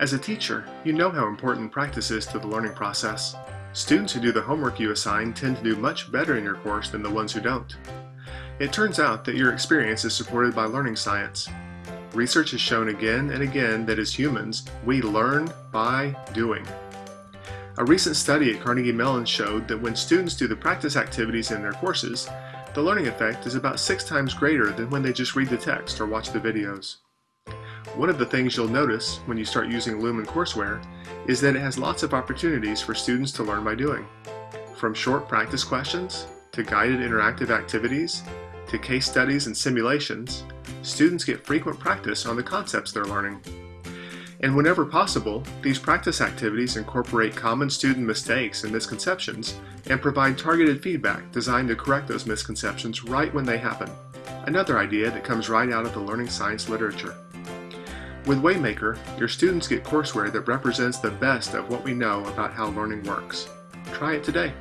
As a teacher, you know how important practice is to the learning process. Students who do the homework you assign tend to do much better in your course than the ones who don't. It turns out that your experience is supported by learning science. Research has shown again and again that as humans, we learn by doing. A recent study at Carnegie Mellon showed that when students do the practice activities in their courses, the learning effect is about six times greater than when they just read the text or watch the videos. One of the things you'll notice when you start using Lumen courseware is that it has lots of opportunities for students to learn by doing. From short practice questions, to guided interactive activities, to case studies and simulations, students get frequent practice on the concepts they're learning. And whenever possible, these practice activities incorporate common student mistakes and misconceptions and provide targeted feedback designed to correct those misconceptions right when they happen. Another idea that comes right out of the learning science literature. With Waymaker, your students get courseware that represents the best of what we know about how learning works. Try it today.